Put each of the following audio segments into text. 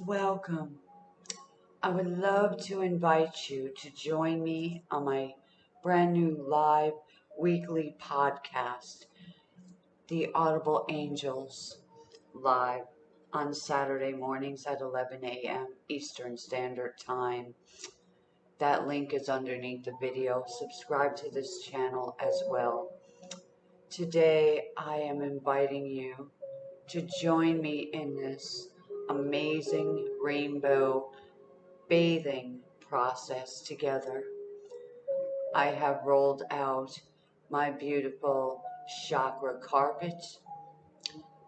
Welcome. I would love to invite you to join me on my brand new live weekly podcast, The Audible Angels, live on Saturday mornings at 11 a.m. Eastern Standard Time. That link is underneath the video. Subscribe to this channel as well. Today, I am inviting you to join me in this amazing rainbow bathing process together. I have rolled out my beautiful chakra carpet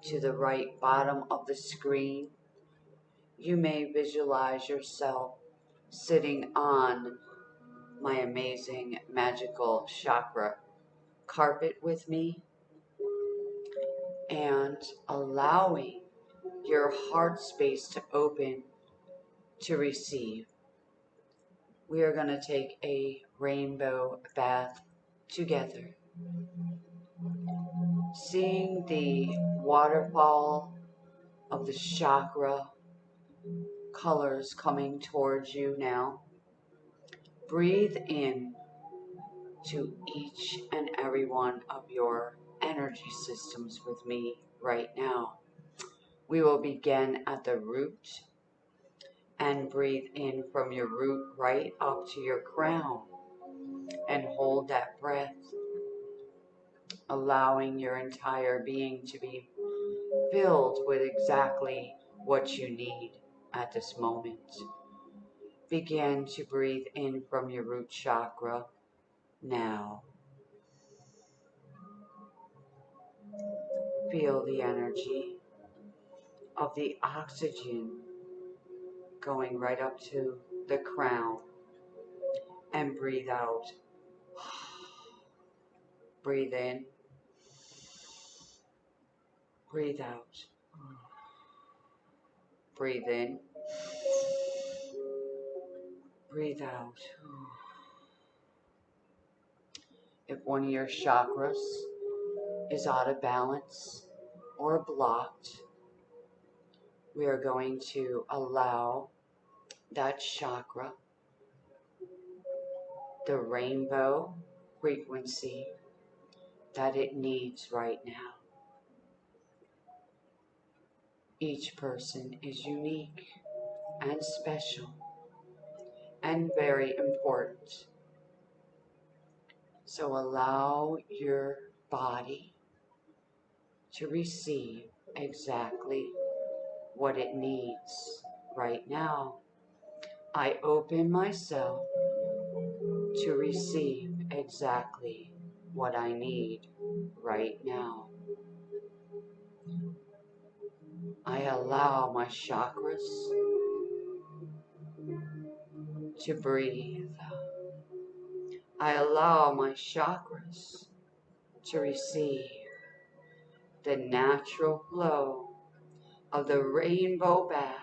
to the right bottom of the screen. You may visualize yourself sitting on my amazing magical chakra carpet with me and allowing your heart space to open to receive. We are going to take a rainbow bath together. Seeing the waterfall of the chakra colors coming towards you now. Breathe in to each and every one of your energy systems with me right now. We will begin at the root and breathe in from your root right up to your crown and hold that breath, allowing your entire being to be filled with exactly what you need at this moment. Begin to breathe in from your root chakra now. Feel the energy of the oxygen going right up to the crown and breathe out. Breathe in. Breathe out. Breathe in. Breathe out. If one of your chakras is out of balance or blocked, we are going to allow that chakra, the rainbow frequency that it needs right now. Each person is unique and special and very important. So allow your body to receive exactly what it needs right now. I open myself to receive exactly what I need right now. I allow my chakras to breathe. I allow my chakras to receive the natural flow of the rainbow bath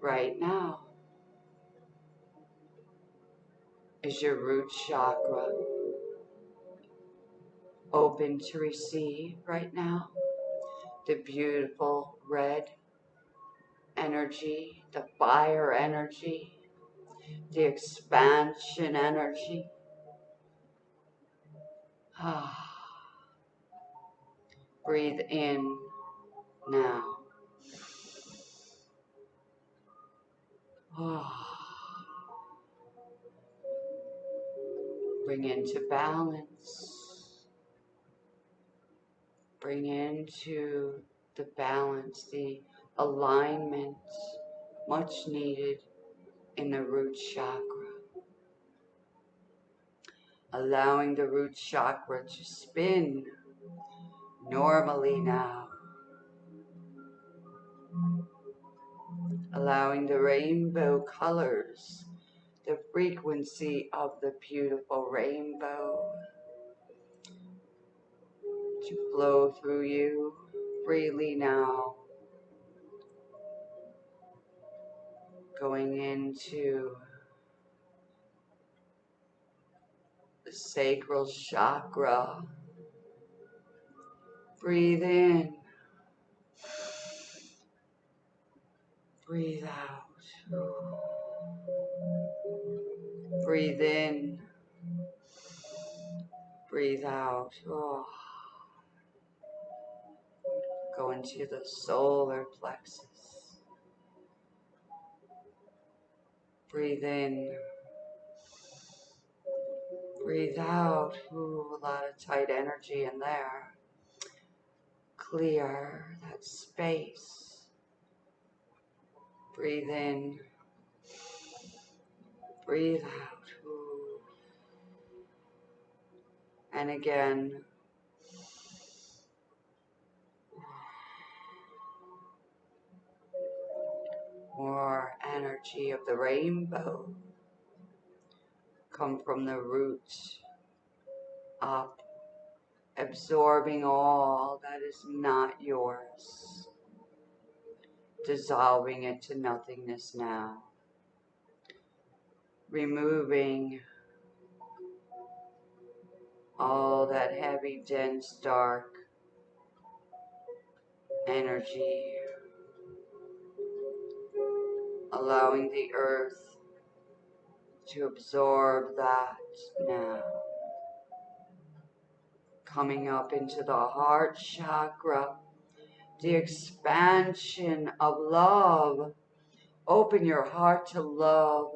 right now. Is your root chakra open to receive right now? The beautiful red energy, the fire energy, the expansion energy. Ah. Breathe in now. Bring into balance. Bring into the balance, the alignment much needed in the root chakra. Allowing the root chakra to spin normally now. Allowing the rainbow colors, the frequency of the beautiful rainbow to flow through you freely now. Going into the sacral chakra. Breathe in Breathe out. Breathe in. Breathe out. Oh. Go into the solar plexus. Breathe in. Breathe out. Ooh, a lot of tight energy in there. Clear that space. Breathe in. Breathe out. And again. More energy of the rainbow come from the roots up, absorbing all that is not yours, dissolving it to nothingness now, removing all that heavy, dense, dark energy, allowing the earth to absorb that now. Coming up into the heart chakra, the expansion of love. Open your heart to love.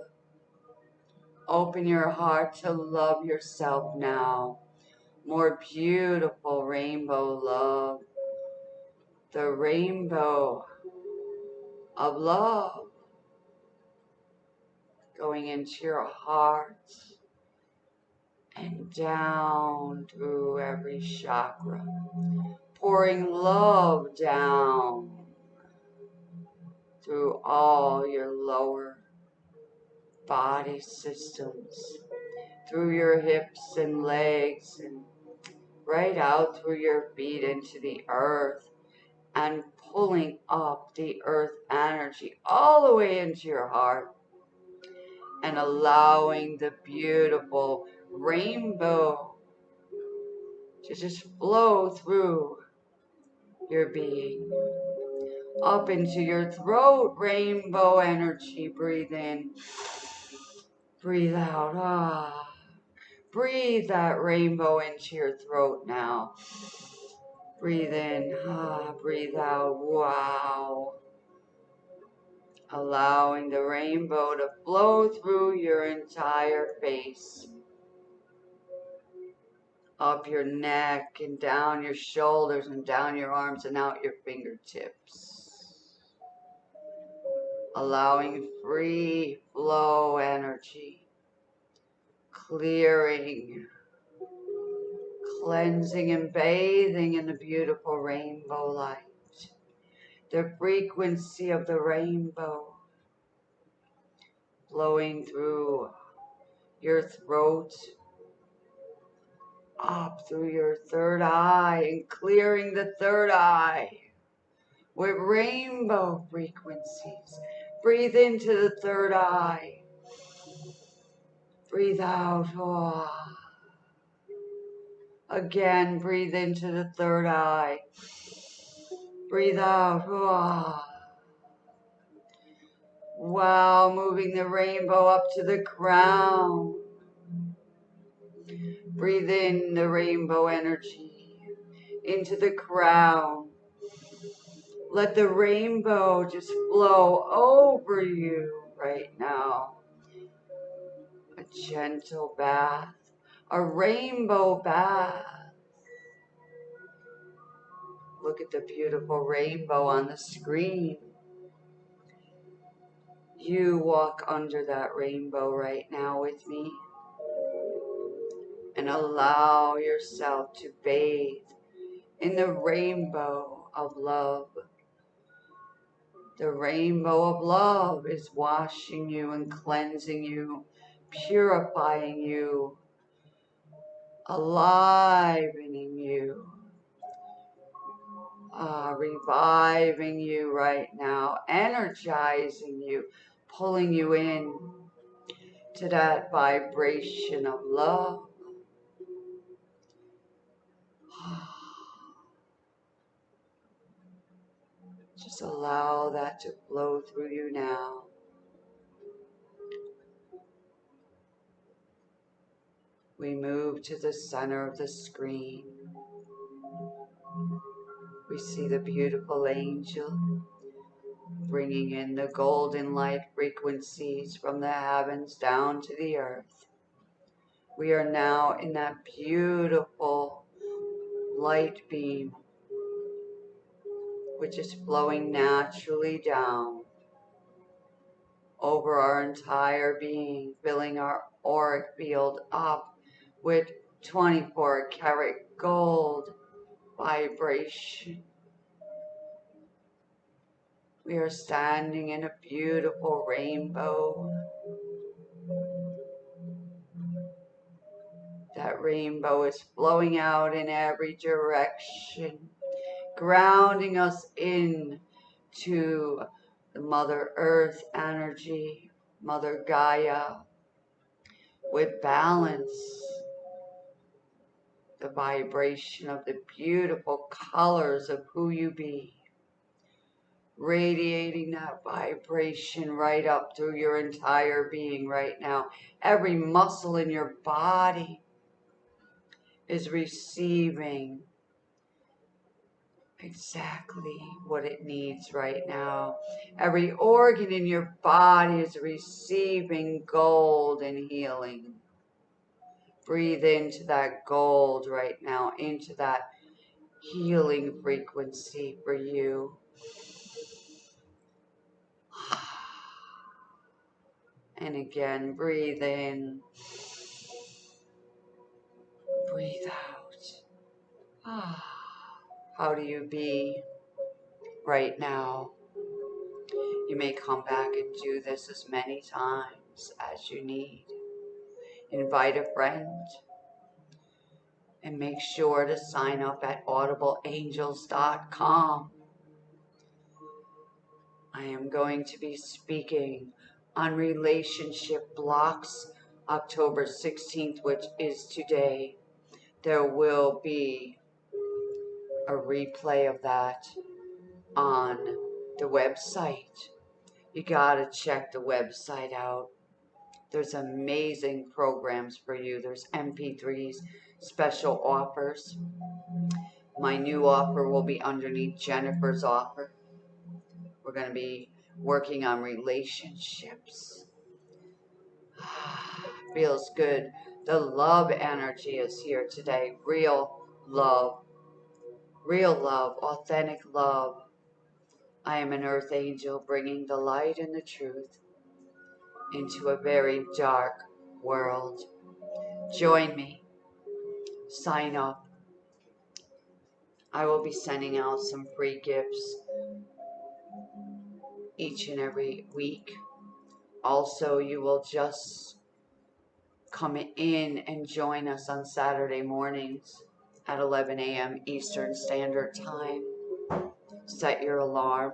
Open your heart to love yourself now. More beautiful rainbow love. The rainbow of love going into your heart and down through every chakra, pouring love down through all your lower body systems, through your hips and legs, and right out through your feet into the earth, and pulling up the earth energy all the way into your heart and allowing the beautiful rainbow to just flow through your being. Up into your throat, rainbow energy. Breathe in. Breathe out. Ah. Breathe that rainbow into your throat now. Breathe in. Ah. Breathe out. Wow allowing the rainbow to flow through your entire face, up your neck and down your shoulders and down your arms and out your fingertips. Allowing free flow energy, clearing, cleansing and bathing in the beautiful rainbow light. The frequency of the rainbow. Flowing through your throat, up through your third eye, and clearing the third eye with rainbow frequencies. Breathe into the third eye. Breathe out. Oh. Again, breathe into the third eye. Breathe out. Wow, moving the rainbow up to the crown. Breathe in the rainbow energy into the crown. Let the rainbow just flow over you right now. A gentle bath, a rainbow bath. Look at the beautiful rainbow on the screen. You walk under that rainbow right now with me and allow yourself to bathe in the rainbow of love. The rainbow of love is washing you and cleansing you, purifying you, alivening you uh, reviving you right now, energizing you, pulling you in to that vibration of love. Just allow that to flow through you now. We move to the center of the screen. We see the beautiful angel bringing in the golden light frequencies from the heavens down to the earth. We are now in that beautiful light beam which is flowing naturally down over our entire being, filling our auric field up with 24 karat gold vibration. We are standing in a beautiful rainbow. That rainbow is flowing out in every direction grounding us in to the Mother Earth energy, Mother Gaia, with balance, the vibration of the beautiful colors of who you be, radiating that vibration right up through your entire being right now. Every muscle in your body is receiving exactly what it needs right now. Every organ in your body is receiving gold and healing. Breathe into that gold right now, into that healing frequency for you. And again, breathe in. Breathe out. Ah. How do you be right now? You may come back and do this as many times as you need. Invite a friend and make sure to sign up at audibleangels.com. I am going to be speaking on relationship blocks October 16th, which is today. There will be a replay of that on the website. You gotta check the website out. There's amazing programs for you. There's MP3s, special offers. My new offer will be underneath Jennifer's offer. We're going to be working on relationships. Feels good. The love energy is here today. Real love real love, authentic love. I am an earth angel bringing the light and the truth into a very dark world. Join me. Sign up. I will be sending out some free gifts each and every week. Also, you will just come in and join us on Saturday mornings at 11 a.m. Eastern Standard Time. Set your alarm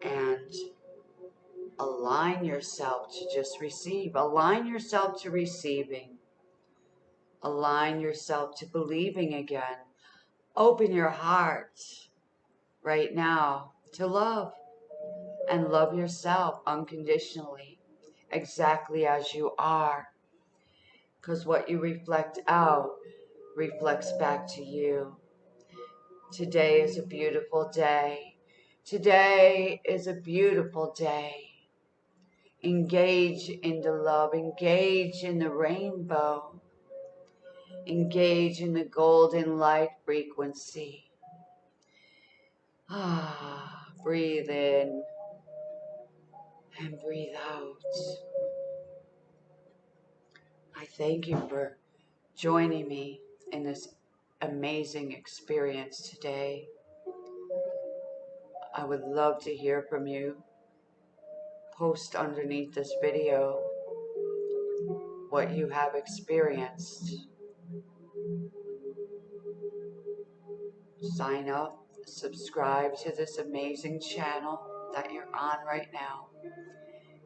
and align yourself to just receive. Align yourself to receiving. Align yourself to believing again. Open your heart right now to love and love yourself unconditionally, exactly as you are. Because what you reflect out reflects back to you. Today is a beautiful day. Today is a beautiful day. Engage in the love, engage in the rainbow, engage in the golden light frequency. Ah, breathe in and breathe out. I thank you for joining me in this amazing experience today. I would love to hear from you. Post underneath this video what you have experienced. Sign up, subscribe to this amazing channel that you're on right now.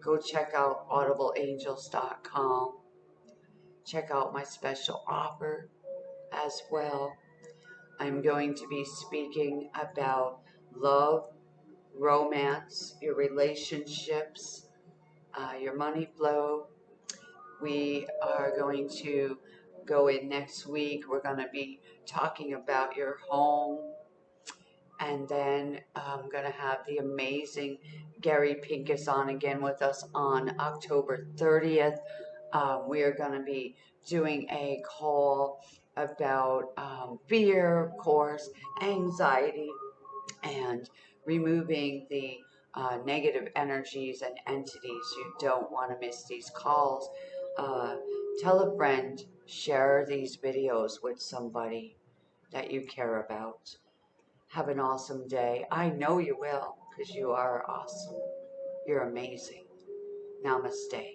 Go check out audibleangels.com. Check out my special offer as well. I'm going to be speaking about love, romance, your relationships, uh, your money flow. We are going to go in next week. We're going to be talking about your home. And then I'm going to have the amazing Gary Pincus on again with us on October 30th. Um, we are going to be doing a call about um, fear, of course, anxiety, and removing the uh, negative energies and entities. You don't want to miss these calls. Uh, tell a friend, share these videos with somebody that you care about. Have an awesome day. I know you will because you are awesome. You're amazing. Namaste.